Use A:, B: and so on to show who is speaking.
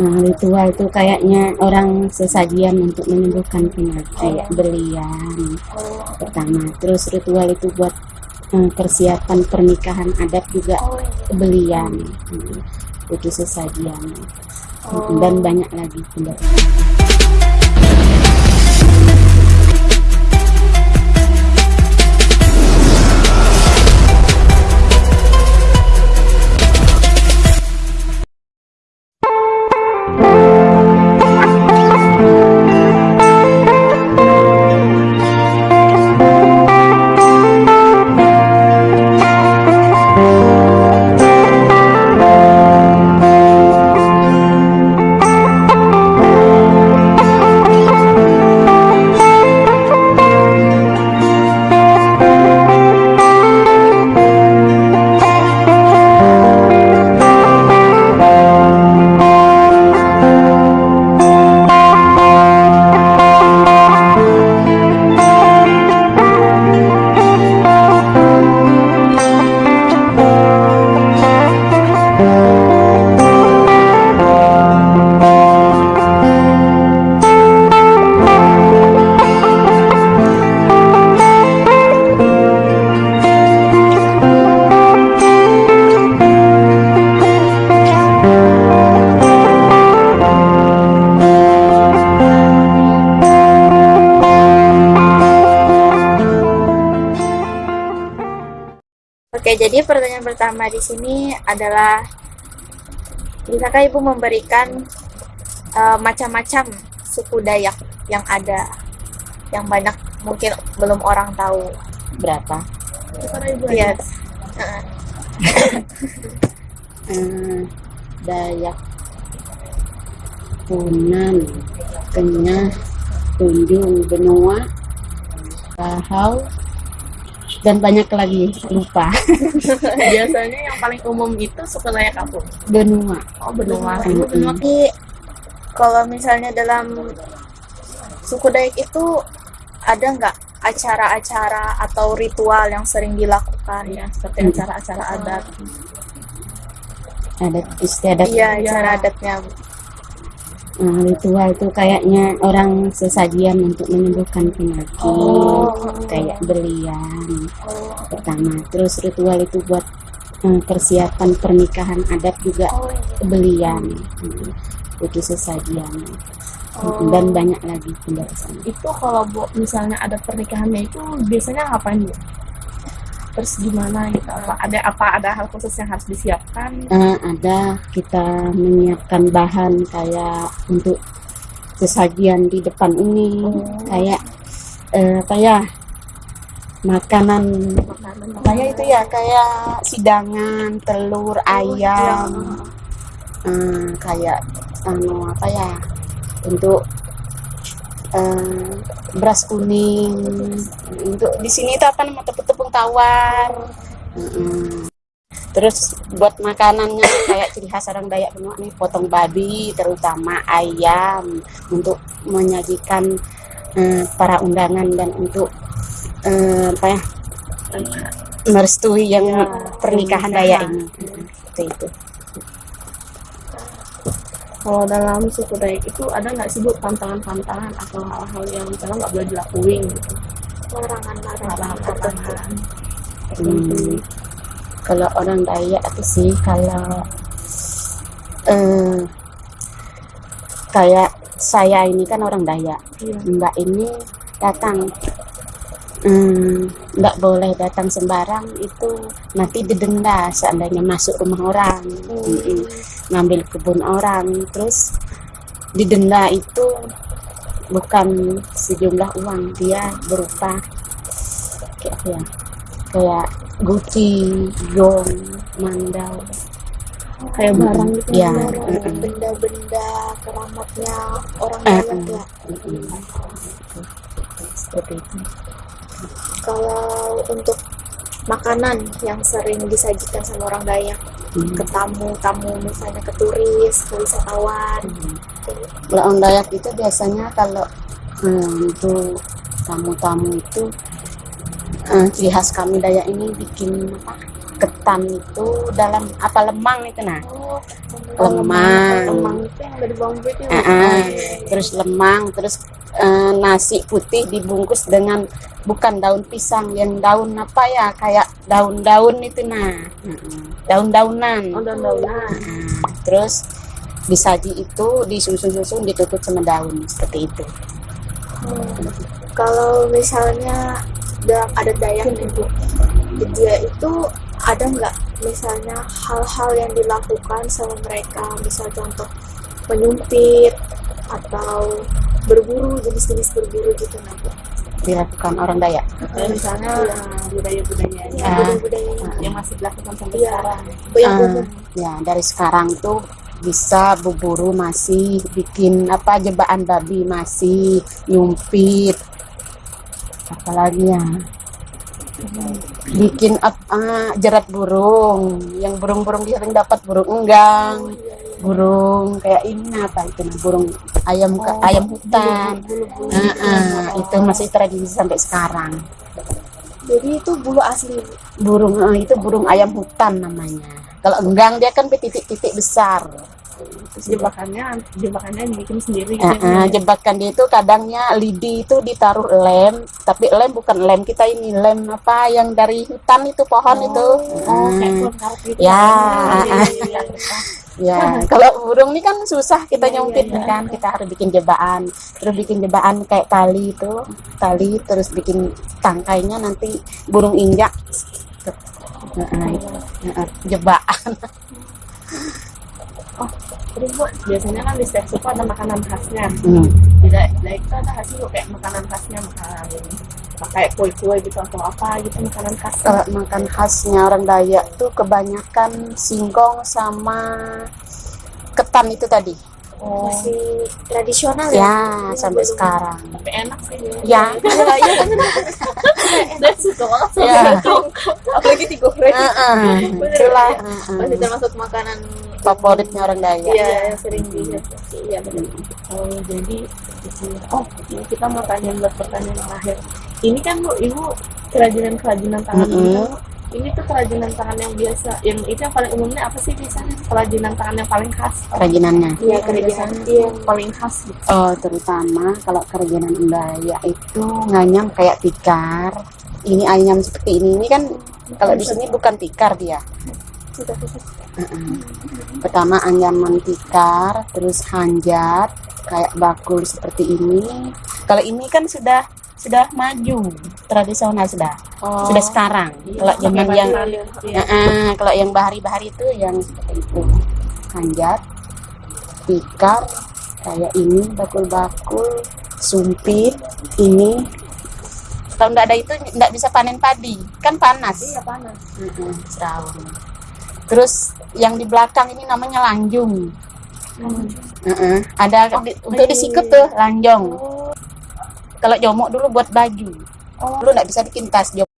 A: Nah, ritual itu kayaknya orang sesajian untuk menyembuhkan penyakit berlian pertama. Terus ritual itu buat eh, persiapan pernikahan adat juga belian itu sesajian. Dan banyak lagi tidak
B: Oke, jadi pertanyaan pertama di sini adalah bisakah Ibu memberikan eh, macam-macam suku Dayak yang ada yang banyak mungkin belum orang tahu.
A: berapa
B: Iya. Heeh.
A: Eh, Dayak Punan Kenyah Tunjung Benua Bahau dan banyak lagi lupa
C: Biasanya yang paling umum itu suku Dayak Kampung.
A: benua
C: Oh, benua. Benua
B: Jadi kalau misalnya dalam suku Dayak itu ada nggak acara-acara atau ritual yang sering dilakukan?
C: ya, seperti
A: Hmm.
C: acara-acara adat.
A: adat istiadat
B: Iya,
C: Iya.
B: acara adatnya.
A: Nah, ritual itu kayaknya orang sesajian untuk menyembuhkan penyakit
B: Oh.
A: kayak berlian
B: Oh,
A: pertama terus ritual itu buat eh, persiapan pernikahan adat juga
B: oh, iya.
A: belian Hmm, itu sesajian
B: Oh.
A: dan banyak lagi penjelasan
C: Itu kalau Bu, misalnya ada pernikahannya itu biasanya ngapain Bu? Terus gimana gitu? Apa ada apa ada hal khusus yang harus disiapkan?
A: Eh, ada kita menyiapkan bahan kayak untuk sesajian di depan ini
C: Oh.
A: kayak eh, apa ya makanan
C: Makanan
A: kayak itu ya kayak sidangan telur ayam eh, kayak anu apa ya untuk eh, beras kuning. Untuk di sini itu apa namanya tepung-tepung tawar. Mm-mm. terus buat makanannya kayak ciri khas orang Dayak Benua nih potong babi terutama ayam untuk menyajikan eh, para undangan dan untuk eh, apa ya merestui yang
C: Ya,
A: pernikahan. Dayak ini. Itu
C: Kalau dalam suku Dayak itu ada nggak sih Bu pantangan-pantangan atau hal-hal yang misalnya nggak boleh dilakuin gitu?
B: larangan-larangan.
C: Larangan-larangan.
A: Hmm, kalau orang Dayak itu sih kalau eh, kayak saya ini kan orang Dayak
C: Iya.
A: Mbak ini datang hmm, nggak boleh datang sembarang itu nanti didenda seandainya masuk rumah orang Mm-mm. Ngambil kebun orang. Terus didenda itu bukan sejumlah uang. Dia berupa kayak apa ya? Kayak guci gong mandau.
C: Kayak barang gitu.
A: ya
B: Barang, benda-benda keramatnya orang
A: Eh,
B: Dayak ya.
A: Seperti itu.
B: Kalau untuk makanan yang sering disajikan sama orang Dayak
A: Hmm.
B: ke tamu-tamu misalnya ke turis, ke wisatawan.
A: Hmm. Kalau Dayak itu biasanya kalau hmm, untuk tamu-tamu itu eh, ciri khas kami Dayak ini bikin apa ketan itu dalam apa lemang itu nah.
B: Oh,
A: lemang.
B: lemang itu yang dari itu.
A: Ah, ah. terus lemang terus eh, nasi putih dibungkus dengan bukan daun pisang yang daun apa ya kayak daun-daun itu nah. Daun-daunan.
C: Oh, daun-daunan.
A: Ah, terus disaji itu disusun-susun ditutup sama daun seperti itu.
B: Kalau misalnya dalam adat Dayak itu dia itu ada nggak misalnya hal-hal yang dilakukan sama mereka? Misal contoh menyumpit atau berburu jenis-jenis berburu gitu nanti
A: dilakukan orang Dayak?
C: Misalnya uh, budaya-budayanya.
B: Ya,
A: Ah.
B: budaya-budayanya.
C: Yang masih dilakukan sampai
B: Iya.
C: sekarang.
B: yang
A: Ah, ya dari sekarang tuh bisa berburu masih bikin apa jebakan babi masih nyumpit. Apalagi ya bikin apa jerat burung. Yang burung-burung sering dapat burung enggang. Burung kayak ini apa itu? Nah, burung ayam ke
C: Oh,
A: ayam hutan.
C: Bulu-bulu.
A: Ah, ah, itu masih tradisi sampai sekarang.
B: Jadi itu bulu asli?
A: Burung eh, itu burung ayam hutan namanya. Kalau enggang dia kan titik-titik besar
C: Terus jebakannya jebakannya dibikin sendiri gitu.
A: Ah, ah, jebakan dia itu kadangnya lidi itu ditaruh lem tapi lem bukan lem kita ini lem apa yang dari hutan itu pohon itu
C: Oh,
A: Ah,
C: pohon karet gitu.
A: Ya.
C: Oh, iya.
A: ya kalau burung ini kan susah kita
C: Iya,
A: nyumpit
C: iya,
A: kan kita harus bikin jebakan terus bikin jebakan kayak tali itu tali terus bikin tangkainya nanti burung injak Ah, ah, ah, jebakan
C: Terus bu, biasanya kan di setiap suku ada makanan khasnya.
A: Hmm.
C: Daerah daerah itu ada hasil kayak makanan khasnya makanan kayak kue-kue gitu atau apa gitu makanan khas.
A: kalau makan khasnya orang Dayak tuh kebanyakan singkong sama ketan itu tadi
C: Oh,
B: masih tradisional ya
A: ya sampai
B: belum.
A: sekarang
C: tapi enak sih.
A: ya
B: Iya, iya, bener.
C: Dan suka banget sama
A: Ya.
C: singkong. Apalagi digoreng.
A: Itulah heeh.
B: masih termasuk makanan
A: favoritnya orang Dayak
B: Iya, yang sering di Iya, benar.
C: Oh, jadi oh ini kita mau tanya buat pertanyaan terakhir. Ini kan bu, ibu kerajinan-kerajinan tangan kan, Bu, ini tuh kerajinan tangan yang biasa, yang itu yang paling umumnya apa sih biasanya kerajinan tangan yang paling khas?
A: kerajinannya
B: Iya, kerajinan. Iya.
C: yang paling khas gitu.
A: oh terutama kalau kerajinan Dayak itu nganyam kayak tikar ini ayam seperti ini ini kan kalau di sini bukan tikar dia Pertama anyaman tikar terus hanjat kayak bakul seperti ini. Kalau ini kan sudah sudah maju tradisional sudah.
C: Oh,
A: sudah sekarang. Kalau zaman yang.
C: Iya.
A: Heeh, kalau yang bahari-bahari itu yang seperti itu. Hanjat tikar kayak ini bakul-bakul sumpit ini. Kalau nggak ada itu nggak bisa panen padi. Kan panas.
C: Iya panas.
A: Seraun. Terus yang di belakang ini namanya lanjung. Heeh, ada di- untuk disikut tuh lanjong
C: Oh,
A: kalau jomok dulu buat baju.
C: Oh,
A: dulu nggak bisa bikin tas jomok